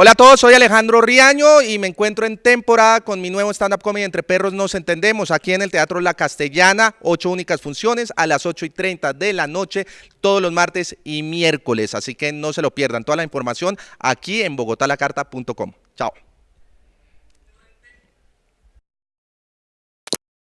Hola a todos, soy Alejandro Riaño y me encuentro en temporada con mi nuevo stand-up comedy Entre Perros Nos Entendemos, aquí en el Teatro La Castellana, ocho únicas funciones a las 8 y 30 de la noche, todos los martes y miércoles, así que no se lo pierdan. Toda la información aquí en bogotalacarta.com. Chao.